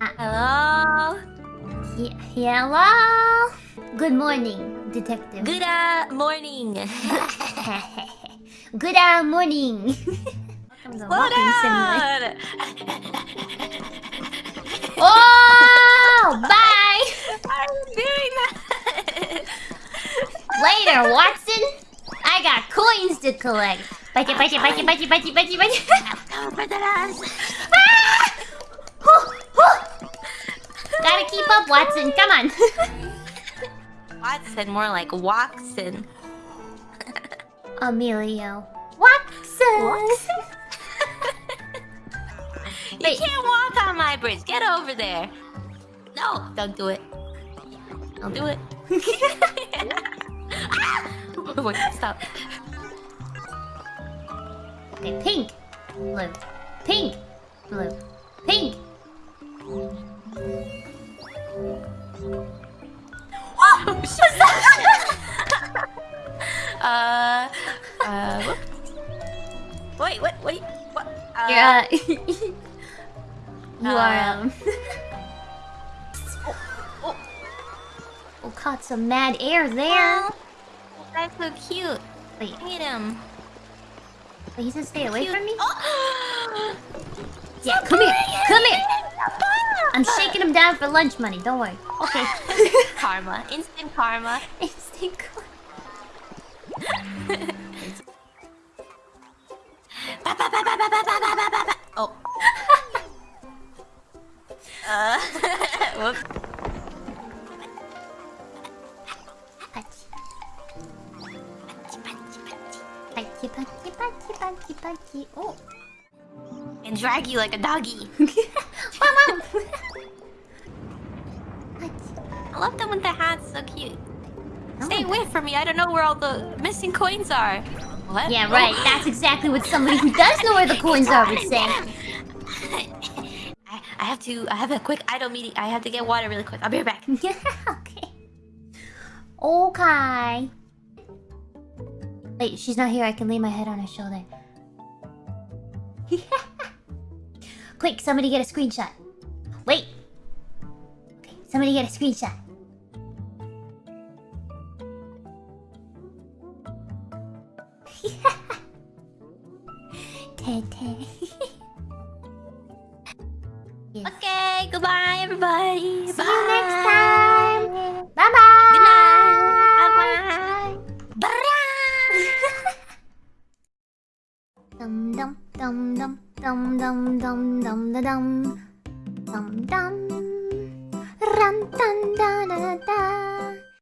Hello. He- hello? Good morning, detective. Good uh, morning. Good uh, morning. Welcome to Slow Walking Simulator. down. Oh, bye. I'm doing that. Later, Watson. I got coins to collect. Bite it, bite it, bite it, bite it, bite it, bite up, Watson. Come on. Watson, more like Watson. Emilio. Watson. Watson? You Wait. can't walk on my bridge. Get over there. No, don't do it. Don't do it. Ah! Wait, stop. Okay, pink, blue, pink, blue, pink. Uh, uh, whoop. wait, what, wait, what? Uh, Yeah. you are um. oh. Oh, caught some mad air there. Oh, that's so cute. Wait, Look at him. wait, he said stay away Cute. from me. Oh. Yeah, come here, come here. I'm shaking him down for lunch money, don't worry. Okay. karma. Instant karma. Instant karma. oh. uh. Punchy, punchy, punchy, punchy, punchy, punchy, punchy. Oh. And drag you like a doggy. I love them with the hats. So cute. Oh Stay my away from me. I don't know where all the missing coins are. What? Yeah, Oh. right. That's exactly what somebody who does know where the coins are would say. I, I have to. I have a quick idle meeting. I have to get water really quick. I'll be right back. Yeah, okay. Oh, okay. Wait, she's not here. I can lay my head on her shoulder. Quick, somebody get a screenshot. Wait. Okay, somebody get a screenshot. Yes. Okay. Goodbye, everybody. See Bye. you next time. Bye bye. Good night. Bye bye bye. Dum dum dum dum Dum dum dum dum da dum. Dum dum. Ram dum da da da.